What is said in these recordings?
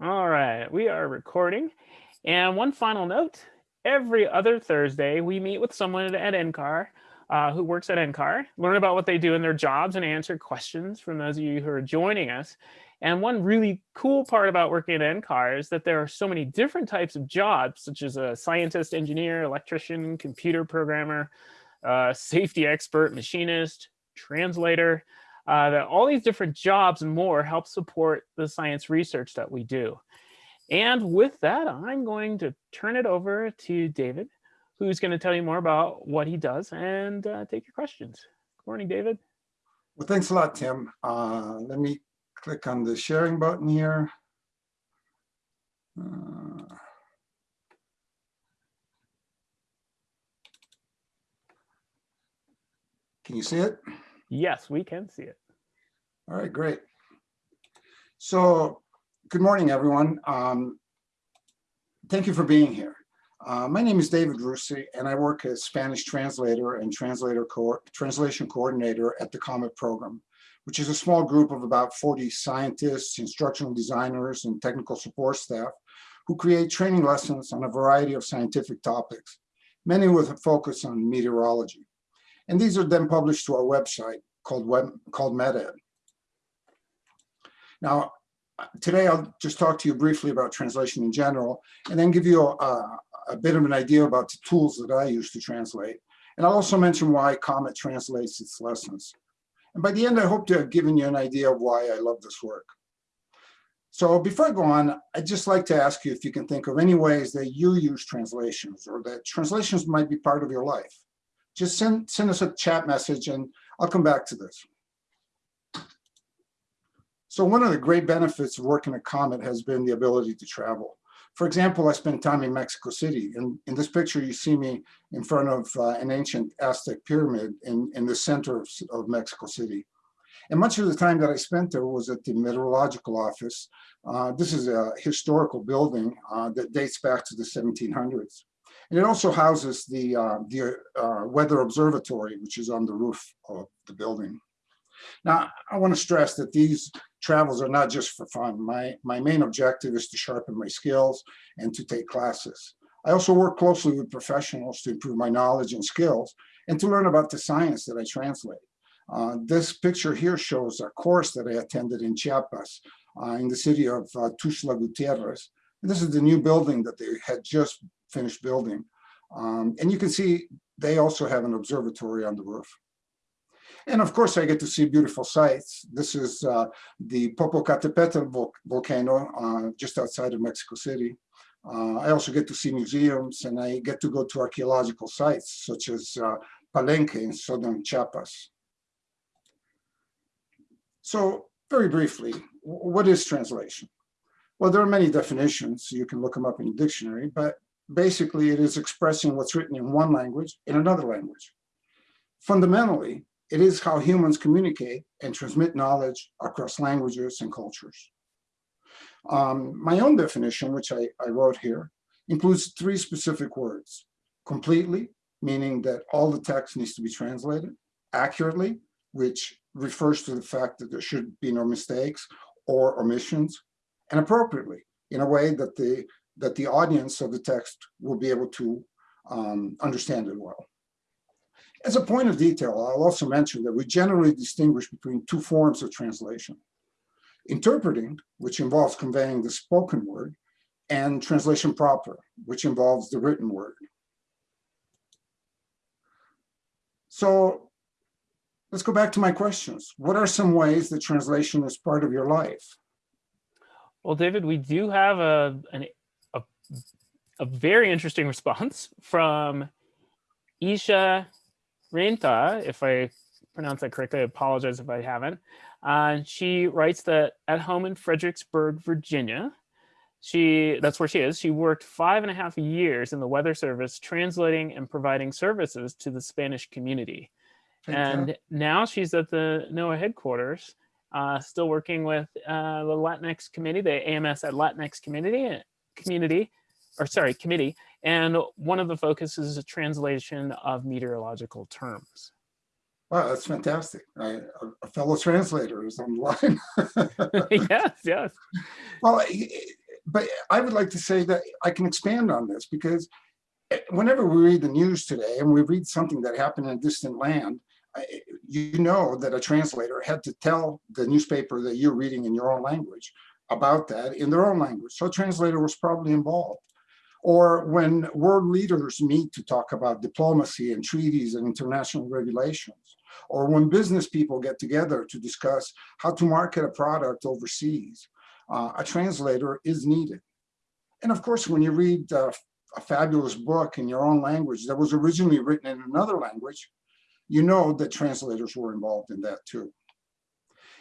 All right, we are recording. And one final note, every other Thursday, we meet with someone at NCAR uh, who works at NCAR, learn about what they do in their jobs and answer questions from those of you who are joining us. And one really cool part about working at NCAR is that there are so many different types of jobs, such as a scientist, engineer, electrician, computer programmer, uh, safety expert, machinist, translator, uh, that all these different jobs and more help support the science research that we do. And with that, I'm going to turn it over to David, who's going to tell you more about what he does and uh, take your questions. Good morning, David. Well, thanks a lot, Tim. Uh, let me click on the sharing button here. Uh, can you see it? Yes, we can see it. All right, great. So good morning, everyone. Um, thank you for being here. Uh, my name is David Russi, and I work as Spanish translator and translator co translation coordinator at the COMET program, which is a small group of about 40 scientists, instructional designers, and technical support staff who create training lessons on a variety of scientific topics, many with a focus on meteorology. And these are then published to our website called, web, called MetEd. Now, today I'll just talk to you briefly about translation in general, and then give you a, a bit of an idea about the tools that I use to translate. And I'll also mention why Comet translates its lessons. And by the end, I hope to have given you an idea of why I love this work. So before I go on, I'd just like to ask you if you can think of any ways that you use translations or that translations might be part of your life. Just send, send us a chat message and I'll come back to this. So one of the great benefits of working at Comet has been the ability to travel. For example, I spent time in Mexico City. and in this picture, you see me in front of uh, an ancient Aztec pyramid in, in the center of, of, Mexico City. And much of the time that I spent there was at the meteorological office. Uh, this is a historical building uh, that dates back to the 1700s. And it also houses the, uh, the uh, weather observatory, which is on the roof of the building. Now, I want to stress that these travels are not just for fun. My, my main objective is to sharpen my skills and to take classes. I also work closely with professionals to improve my knowledge and skills and to learn about the science that I translate. Uh, this picture here shows a course that I attended in Chiapas uh, in the city of uh, Tuxtla Gutierrez. And this is the new building that they had just finished building. Um, and you can see they also have an observatory on the roof. And of course, I get to see beautiful sights. This is uh, the Popocatépetl vol volcano uh, just outside of Mexico City. Uh, I also get to see museums and I get to go to archaeological sites such as uh, Palenque in southern Chiapas. So very briefly, what is translation? Well, there are many definitions. You can look them up in a dictionary, but basically it is expressing what's written in one language in another language. Fundamentally, it is how humans communicate and transmit knowledge across languages and cultures. Um, my own definition, which I, I wrote here, includes three specific words. Completely, meaning that all the text needs to be translated. Accurately, which refers to the fact that there should be no mistakes or omissions. And appropriately, in a way that the, that the audience of the text will be able to um, understand it well. As a point of detail, I'll also mention that we generally distinguish between two forms of translation. Interpreting, which involves conveying the spoken word, and translation proper, which involves the written word. So let's go back to my questions. What are some ways that translation is part of your life? Well, David, we do have a, an, a, a very interesting response from Isha Renta, if I pronounce that correctly, I apologize if I haven't. Uh, she writes that at home in Fredericksburg, Virginia, she that's where she is. She worked five and a half years in the Weather Service, translating and providing services to the Spanish community. and now she's at the NOAA headquarters, uh, still working with uh, the Latinx committee, the AMS at Latinx community, community, or sorry, committee, and one of the focuses is a translation of meteorological terms. Wow, that's fantastic. I, a fellow translator is on the line. yes, yes. Well, but I would like to say that I can expand on this because eh, whenever we read the news today and we read something that happened in a distant land, you know that a translator had to tell the newspaper that you're reading in your own language about that in their own language. So a translator was probably involved. Or when world leaders meet to talk about diplomacy and treaties and international regulations, or when business people get together to discuss how to market a product overseas, uh, a translator is needed. And of course, when you read uh, a fabulous book in your own language that was originally written in another language, you know that translators were involved in that too.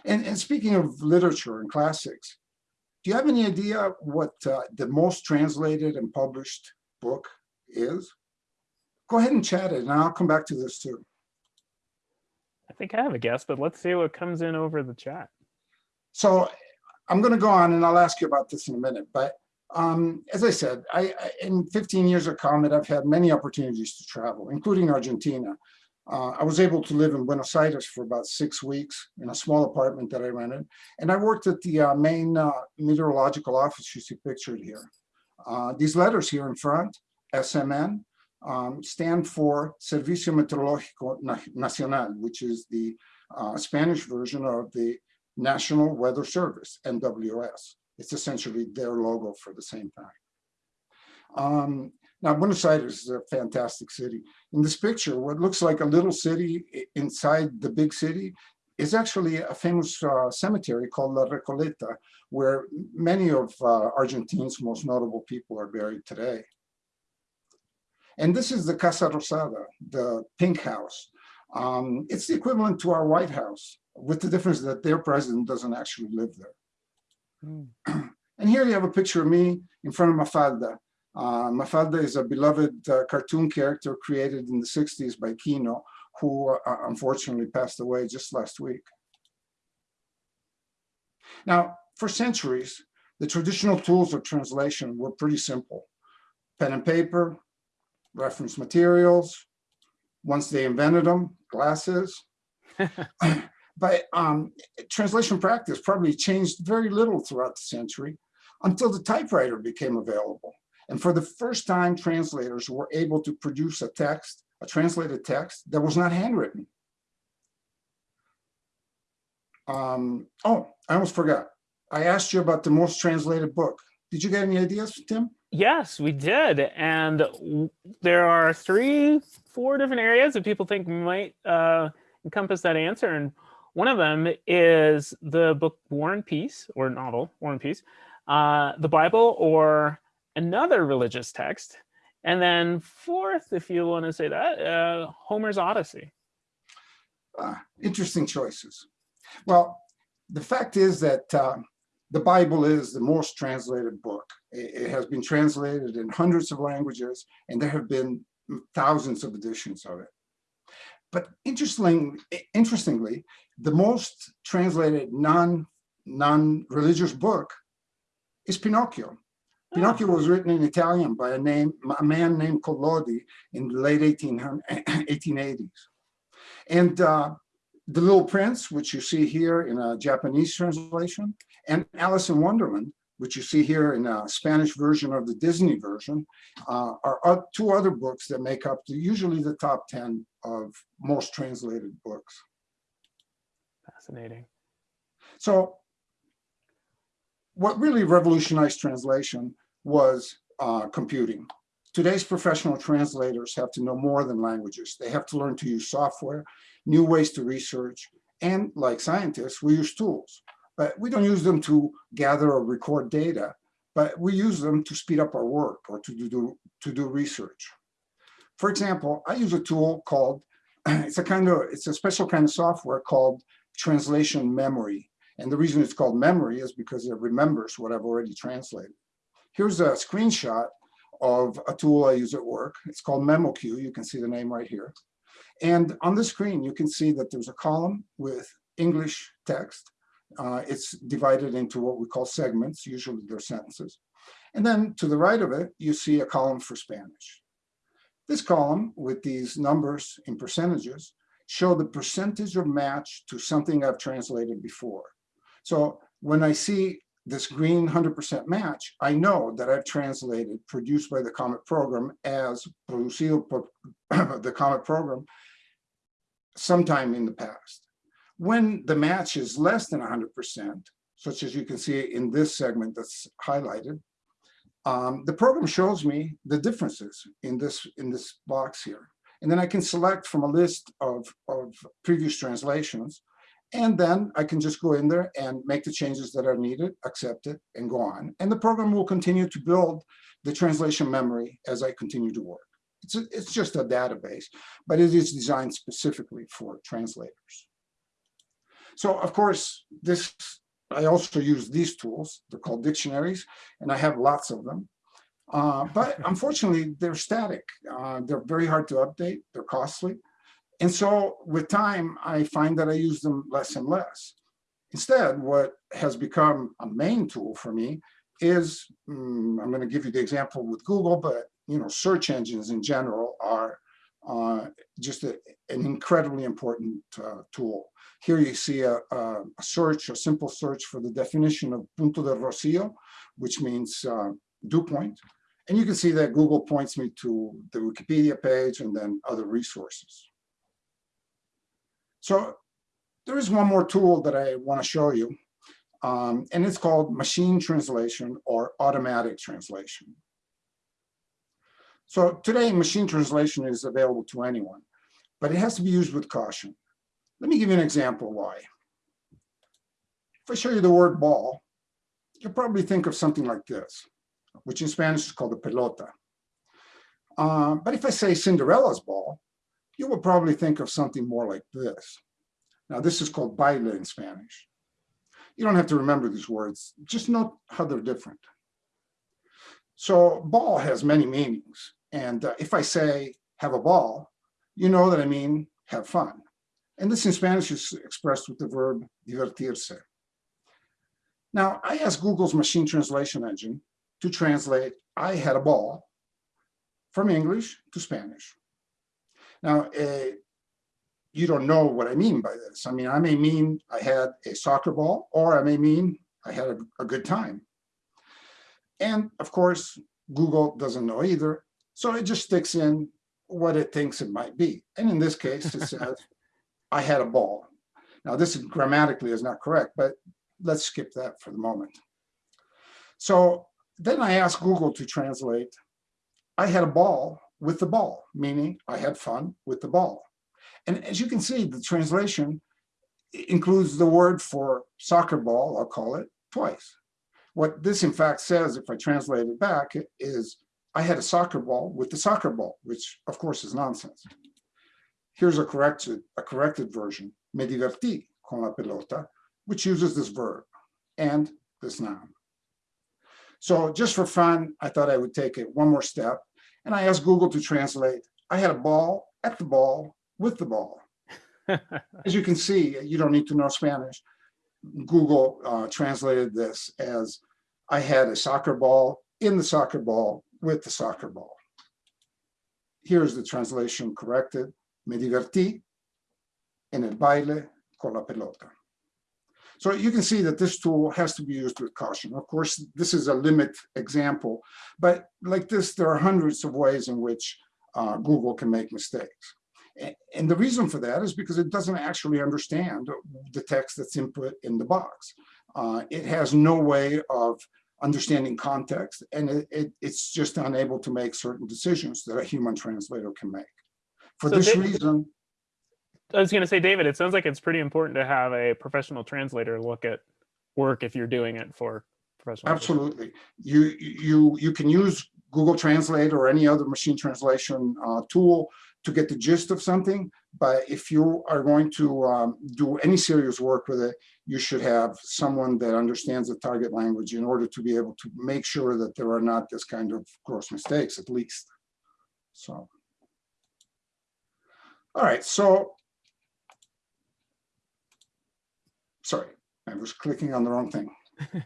And, and speaking of literature and classics, do you have any idea what uh, the most translated and published book is? Go ahead and chat it, and I'll come back to this too. I think I have a guess, but let's see what comes in over the chat. So I'm going to go on, and I'll ask you about this in a minute. But um, as I said, I, I, in 15 years of COMET, I've had many opportunities to travel, including Argentina. Uh, I was able to live in Buenos Aires for about six weeks in a small apartment that I rented. And I worked at the uh, main uh, meteorological office you see pictured here. Uh, these letters here in front, SMN, um, stand for Servicio Meteorológico Nacional, which is the uh, Spanish version of the National Weather Service, NWS. It's essentially their logo for the same thing. Um, now, Buenos Aires is a fantastic city. In this picture, what looks like a little city inside the big city is actually a famous uh, cemetery called La Recoleta, where many of uh, Argentina's most notable people are buried today. And this is the Casa Rosada, the pink house. Um, it's the equivalent to our White House, with the difference that their president doesn't actually live there. Mm. and here you have a picture of me in front of Mafalda, uh, Mafalda is a beloved uh, cartoon character created in the 60s by Quino, who uh, unfortunately passed away just last week. Now, for centuries, the traditional tools of translation were pretty simple. Pen and paper, reference materials, once they invented them, glasses. but um, translation practice probably changed very little throughout the century until the typewriter became available. And for the first time, translators were able to produce a text, a translated text that was not handwritten. Um, oh, I almost forgot. I asked you about the most translated book. Did you get any ideas, Tim? Yes, we did. And there are three, four different areas that people think might uh, encompass that answer. And one of them is the book War and Peace, or novel, War and Peace, uh, the Bible, or another religious text. And then fourth, if you want to say that, uh, Homer's Odyssey. Uh, interesting choices. Well, the fact is that uh, the Bible is the most translated book. It, it, has been translated in hundreds of languages, and there have been thousands of editions of it. But interestingly, interestingly the most translated non, non-religious book is Pinocchio. Pinocchio was written in Italian by a name, a man named Collodi in the late 1880s. And uh, The Little Prince, which you see here in a Japanese translation, and Alice in Wonderland, which you see here in a Spanish version of the Disney version, uh, are two other books that make up the, usually the top 10 of most translated books. Fascinating. So what really revolutionized translation was uh, computing. Today's professional translators have to know more than languages. They have to learn to use software, new ways to research, and like scientists, we use tools. But we don't use them to gather or record data, but we use them to speed up our work or to do, to do research. For example, I use a tool called, it's a kind of, it's a special kind of software called translation memory. And the reason it's called memory is because it remembers what I've already translated. Here's a screenshot of a tool I use at work. It's called MemoQ. You can see the name right here. And on the screen, you can see that there's a column with English text. Uh, it's divided into what we call segments. Usually they're sentences. And then to the right of it, you see a column for Spanish. This column with these numbers in percentages show the percentage of match to something I've translated before. So when I see this green 100% match, I know that I've translated produced by the Comet program as producido por the Comet program sometime in the past. When the match is less than 100%, such as you can see in this segment that's highlighted, um, the program shows me the differences in this in this box here. And then I can select from a list of, of previous translations and then I can just go in there and make the changes that are needed, accept it, and go on. And the program will continue to build the translation memory as I continue to work. It's, a, it's just a database, but it is designed specifically for translators. So of course, this I also use these tools. They're called dictionaries, and I have lots of them. Uh, but unfortunately, they're static. Uh, they're very hard to update. They're costly. And so with time, I find that I use them less and less. Instead, what has become a main tool for me is, um, I'm going to give you the example with Google, but you know, search engines in general are uh, just a, an incredibly important uh, tool. Here you see a, a, search, a simple search for the definition of punto de rocío, which means uh, dew point. And you can see that Google points me to the Wikipedia page and then other resources. So there is one more tool that I want to show you, um, and it's called machine translation or automatic translation. So today, machine translation is available to anyone, but it has to be used with caution. Let me give you an example why. If I show you the word ball, you'll probably think of something like this, which in Spanish is called a pelota. Uh, but if I say Cinderella's ball, you will probably think of something more like this. Now, this is called baile in Spanish. You don't have to remember these words, just note how they're different. So ball has many meanings. And uh, if I say have a ball, you know that I mean have fun. And this in Spanish is expressed with the verb divertirse. Now, I asked Google's machine translation engine to translate I had a ball from English to Spanish. Now, uh, you don't know what I mean by this. I mean, I may mean I had a soccer ball, or I may mean I had a, a good time. And of course, Google doesn't know either. So it just sticks in what it thinks it might be. And in this case, it says, I had a ball. Now, this grammatically is not correct, but let's skip that for the moment. So then I asked Google to translate, I had a ball with the ball, meaning I had fun with the ball. And as you can see, the translation includes the word for soccer ball, I'll call it, twice. What this in fact says, if I translate it back, is I had a soccer ball with the soccer ball, which of course is nonsense. Here's a corrected, a corrected version, me divertí con la pelota, which uses this verb and this noun. So just for fun, I thought I would take it one more step and I asked Google to translate, I had a ball at the ball with the ball. as you can see, you don't need to know Spanish. Google uh, translated this as, I had a soccer ball in the soccer ball with the soccer ball. Here's the translation corrected. Me divertí en el baile con la pelota. So you can see that this tool has to be used with caution. Of course, this is a limit example, but like this, there are hundreds of ways in which uh, Google can make mistakes. And the reason for that is because it doesn't actually understand the text that's input in the box. Uh, it has no way of understanding context, and it, it, it's just unable to make certain decisions that a human translator can make. For so this reason, I was going to say, David, it sounds like it's pretty important to have a professional translator look at work if you're doing it for professional. Absolutely. You, you, you can use Google Translate or any other machine translation uh, tool to get the gist of something. But if you are going to um, do any serious work with it, you should have someone that understands the target language in order to be able to make sure that there are not this kind of gross mistakes, at least. So, all right, so sorry, I was clicking on the wrong thing.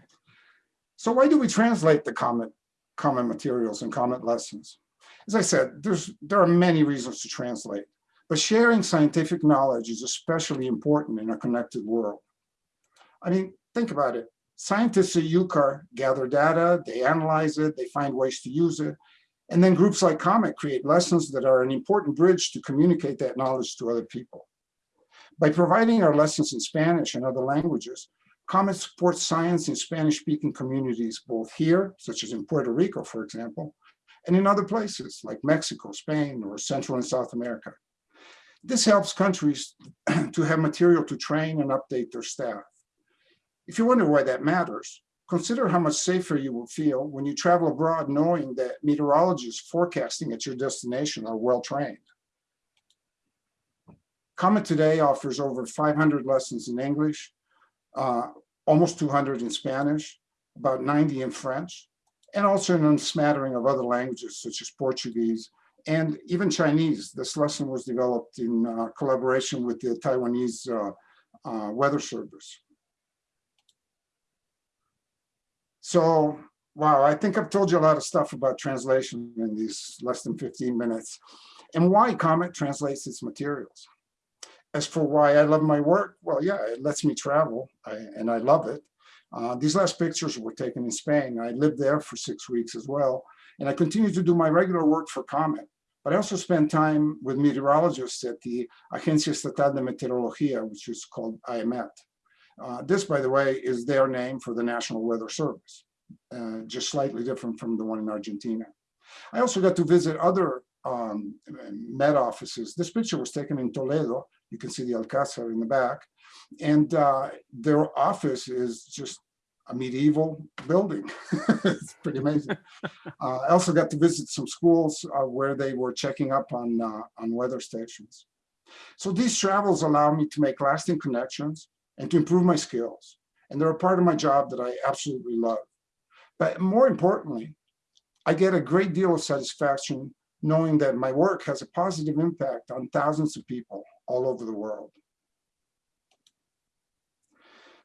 so why do we translate the Comet, Comet materials and Comet lessons? As I said, there's, there are many reasons to translate, but sharing scientific knowledge is especially important in a connected world. I mean, think about it. Scientists at UCAR gather data, they analyze it, they find ways to use it. And then groups like COMET create lessons that are an important bridge to communicate that knowledge to other people. By providing our lessons in Spanish and other languages, COMET supports science in Spanish-speaking communities, both here, such as in Puerto Rico, for example, and in other places like Mexico, Spain, or Central and South America. This helps countries to have material to train and update their staff. If you wonder why that matters, consider how much safer you will feel when you travel abroad knowing that meteorologists forecasting at your destination are well trained. COMET today offers over 500 lessons in English, uh, almost 200 in Spanish, about 90 in French, and also in a smattering of other languages such as Portuguese and even Chinese. This lesson was developed in uh, collaboration with the Taiwanese uh, uh Weather Service. So, wow, I think I've told you a lot of stuff about translation in these less than 15 minutes and why COMET translates its materials. As for why I love my work, well, yeah, it lets me travel I, and I love it. Uh, these last pictures were taken in Spain. I lived there for six weeks as well. And I continue to do my regular work for COMET. But I also spend time with meteorologists at the Agencia Estatal de Meteorología, which is called AEMET. Uh, this, by the way, is their name for the National Weather Service, uh, just slightly different from the one in Argentina. I also got to visit other um, Met offices. This picture was taken in Toledo. You can see the Alcázar in the back. And uh, their office is just a medieval building. it's pretty amazing. Uh, I also got to visit some schools uh, where they were checking up on, uh, on weather stations. So these travels allow me to make lasting connections and to improve my skills. And they're a part of my job that I absolutely love. But more importantly, I get a great deal of satisfaction knowing that my work has a positive impact on thousands of people all over the world.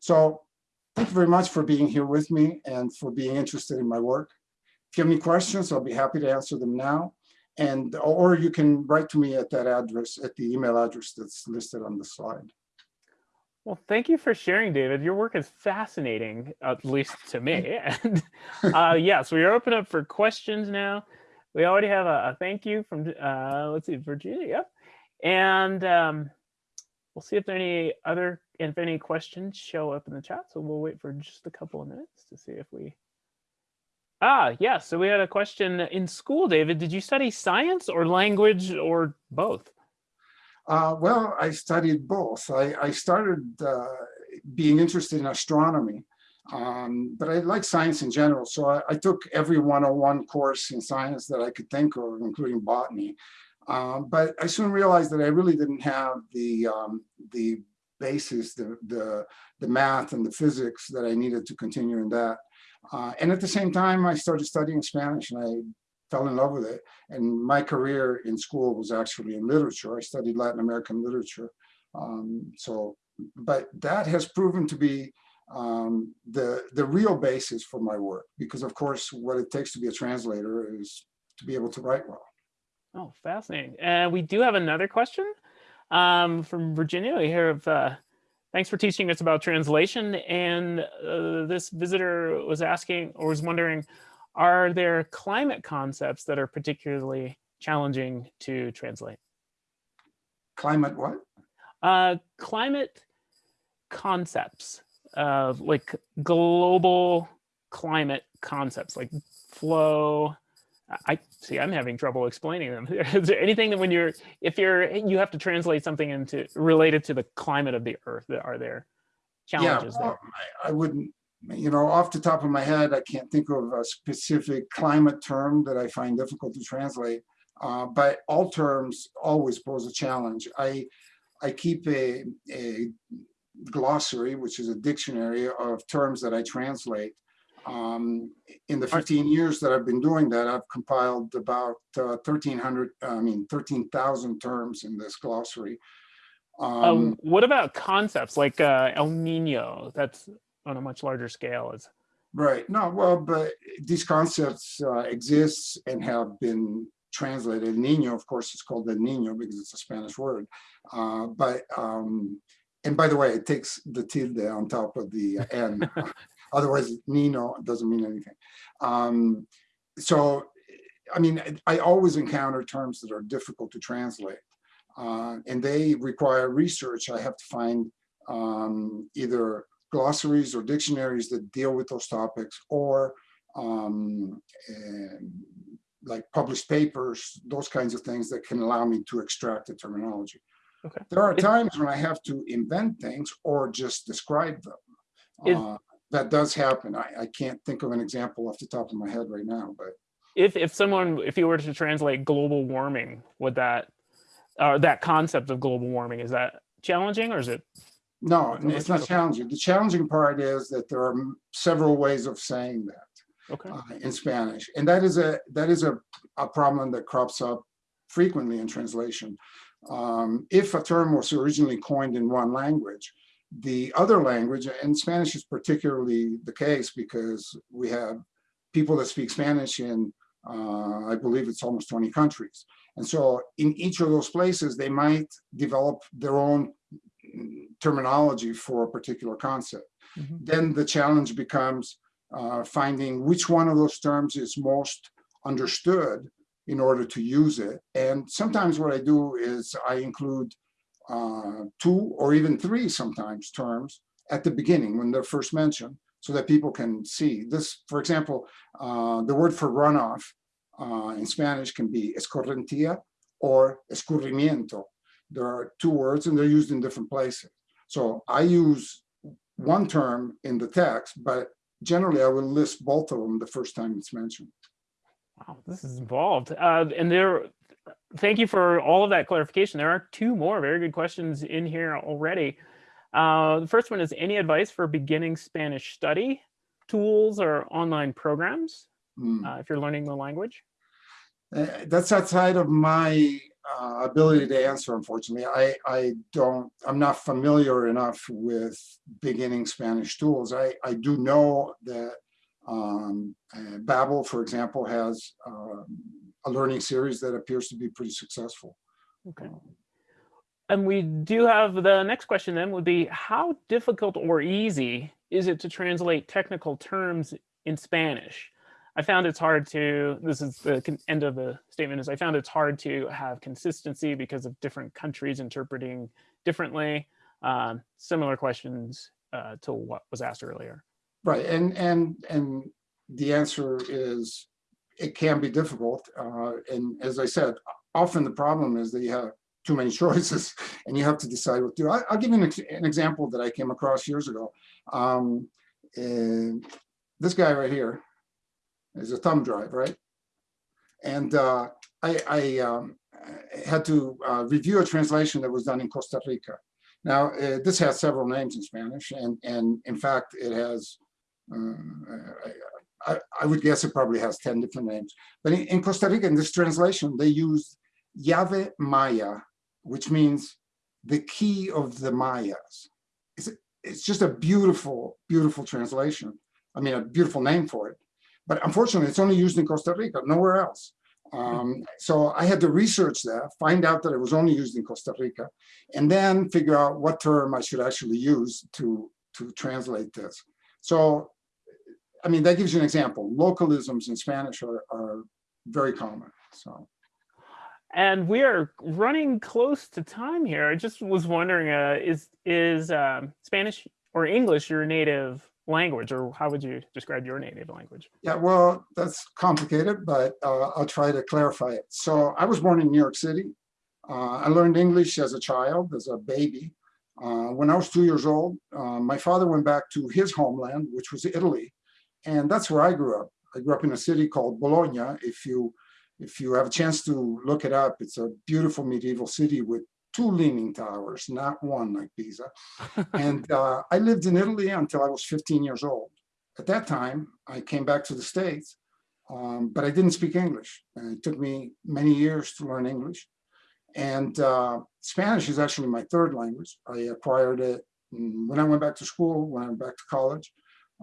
So thank you very much for being here with me and for being interested in my work. If you have any questions, I'll be happy to answer them now. And or you can write to me at that address, at the email address that's listed on the slide. Well, thank you for sharing, David. Your work is fascinating, at least to me. And uh, yes, we are open up for questions now. We already have a, a thank you from, uh, let's see, Virginia. And um, we'll see if there any other, if any questions show up in the chat. So we'll wait for just a couple of minutes to see if we. Ah, yeah. So we had a question in school, David. Did you study science or language or both? Uh, well, I studied both. I, I started uh, being interested in astronomy, um, but I like science in general. So I, I, took every 101 course in science that I could think of, including botany. Um, but I soon realized that I really didn't have the um, the basis, the, the, the math and the physics that I needed to continue in that. Uh, and at the same time, I started studying Spanish and I fell in love with it. And my career in school was actually in literature. I studied Latin American literature. Um, so, but that has proven to be um, the, the real basis for my work, because of course, what it takes to be a translator is to be able to write well. Oh, fascinating. And we do have another question um, from Virginia. We hear of, uh, thanks for teaching us about translation. And uh, this visitor was asking or was wondering, are there climate concepts that are particularly challenging to translate? Climate what? Uh, climate concepts, uh, like global climate concepts, like flow. I see. I'm having trouble explaining them. Is there anything that when you're, if you're, you have to translate something into related to the climate of the Earth, that are there challenges yeah, well, there? I, I wouldn't you know, off the top of my head, I can't think of a specific climate term that I find difficult to translate, uh, but all terms always pose a challenge. I, I keep a, a glossary, which is a dictionary of terms that I translate. Um, in the 15 years that I've been doing that, I've compiled about uh, 1,300, I mean, 13,000 terms in this glossary. Um, um, what about concepts? Like uh, El Nino? That's on a much larger scale. Is right. No well but these concepts uh, exist and have been translated. Nino of course is called the nino because it's a spanish word. Uh, but um and by the way it takes the tilde on top of the n Otherwise, Nino doesn't mean anything. Um, so, I mean, I always encounter terms that are difficult to translate. Uh, and they require research. I have to find um, either glossaries or dictionaries that deal with those topics or um, like published papers, those kinds of things that can allow me to extract the terminology. Okay. There are times when I have to invent things or just describe them. Is- Uh, that does happen. I, I can't think of an example off the top of my head right now, but If if someone if you were to translate global warming, would that or that concept of global warming is that challenging or is it no, it's not challenging. The challenging part is that there are several ways of saying that. okay? uh, in Spanish. And that is a that is a, a problem that crops up frequently in translation. Um, if a term was originally coined in one language, the other language, and Spanish is particularly the case because we have people that speak Spanish in, uh, I believe it's almost 20 countries. And so in each of those places, they might develop their own mm, terminology for a particular concept Mhm. then the challenge becomes uh, finding which one of those terms is most understood in order to use it. And sometimes what I do is I include uh, two or even three sometimes terms at the beginning when they're first mentioned so that people can see this. For example, uh, the word for runoff uh, in Spanish can be escorrentía or escurrimiento. There are two words and they're used in different places. So I use one term in the text, but generally I will list both of them the first time it's mentioned. Wow, this is involved. Uh, and there, thank you for all of that clarification. There are two more very good questions in here already. Uh, the first one is any advice for beginning Spanish study tools or online programs Hmm. uh, if you're learning the language? Uh, That's outside of my uh, ability to answer, unfortunately. I, I don't, I'm not familiar enough with beginning Spanish tools. I, I do know that um, uh, Babbel, for example, has um, a learning series that appears to be pretty successful. Okay. And we do have the next question then would be how difficult or easy is it to translate technical terms in Spanish? I found it's hard to, this is the end of the statement is I found it's hard to have consistency because of different countries interpreting differently. Um, similar questions uh, to what was asked earlier. Right, and, and, and the answer is, it can be difficult. uh, And as I said, often the problem is that you have too many choices and you have to decide what to do. I- I'll give you an, ex- an example that I came across years ago. Um, This guy right here is a thumb drive, right? And uh, I, I um, had to uh, review a translation that was done in Costa Rica. Now, uh, this has several names in Spanish, and, and in fact, it has uh, I, I would guess it probably has 10 different names. But in, in Costa Rica, in this translation, they use Llave Maya, which means the key of the Mayas. It's, it's just a beautiful, beautiful translation. I mean, a beautiful name for it. But unfortunately, it's only used in Costa Rica, nowhere else. Um, so I had to research that, find out that it was only used in Costa Rica, and then figure out what term I should actually use to, to translate this. So I mean, that gives you an example. Localisms in Spanish are, are very common. So, And we are running close to time here. I just was wondering, uh, is is um, Spanish or English your native language, or how would you describe your native language? yeah, well, that's complicated, but uh, I'll try to clarify it. So, I was born in New York City. Uh, I learned English as a child, as a baby. Uh, when I was two years old, uh, my father went back to his homeland, which was Italy, and that's where I grew up. I grew up in a city called Bologna. If you if you have a chance to look it up, it's a beautiful medieval city with two leaning towers, not one like Pisa. and uh, I lived in Italy until I was 15 years old. At that time, I came back to the States, um, but I didn't speak English. And it took me many years to learn English. And uh, Spanish is actually my third language. I acquired it mm, when I went back to school, when I went back to college.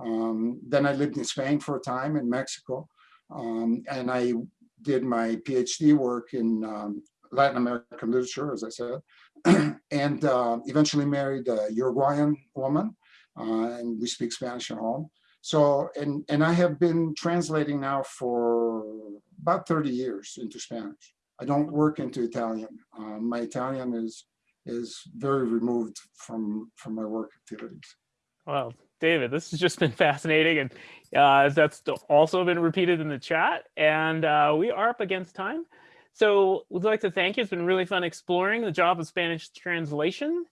Um, then I lived in Spain for a time in Mexico. Um, and I did my PhD work in um, Latin American literature, as I said, and uh, eventually married a Uruguayan woman. Uh, and we speak Spanish at home. So, and, and I have been translating now for about 30 years into Spanish. I don't work into Italian. Um, my Italian is is very removed from from my work activities. Well, David, this has just been fascinating, and uh, that's also been repeated in the chat. And uh, we are up against time, so we'd like to thank you. It's been really fun exploring the job of Spanish translation,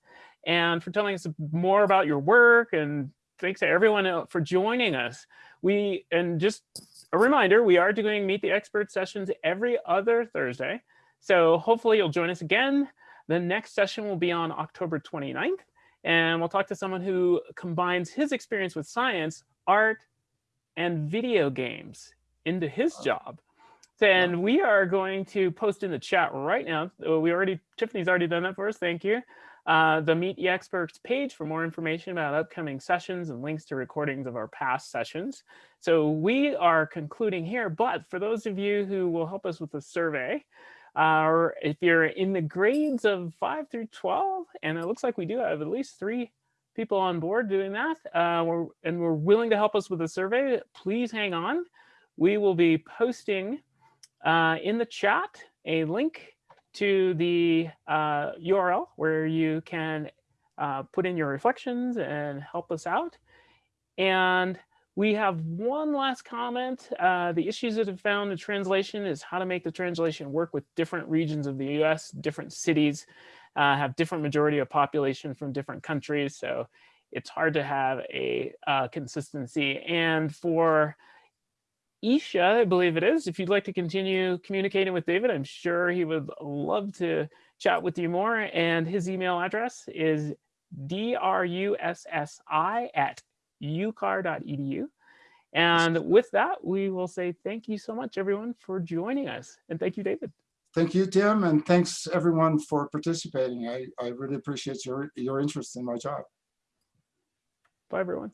and for telling us more about your work. And thanks to everyone for joining us. We and just a reminder, we are doing Meet the Expert sessions every other Thursday. So hopefully you'll join us again. The next session will be on October 29th, and we'll talk to someone who combines his experience with science, art, and video games into his job. And we are going to post in the chat right now. We already, Tiffany's already done that for us. Thank you. Uh, the Meet the Experts page for more information about upcoming sessions and links to recordings of our past sessions. So we are concluding here, but for those of you who will help us with the survey, uh, if you're in the grades of 5 through 12, and it looks like we do have at least three people on board doing that, uh, we're, and we're willing to help us with the survey, please hang on. We will be posting uh, in the chat a link to the uh, URL where you can uh, put in your reflections and help us out. And we have one last comment. Uh, the issues that have found in translation is how to make the translation work with different regions of the US, different cities uh, have different majority of population from different countries. So it's hard to have a uh, consistency. And for Isha, I believe it is, if you'd like to continue communicating with David, I'm sure he would love to chat with you more. And his email address is drussi at ucar.edu. And with that, we will say thank you so much, everyone, for joining us. And thank you, David. Thank you, Tim, and thanks everyone for participating. I, I really appreciate your, your interest in my job. Bye, everyone.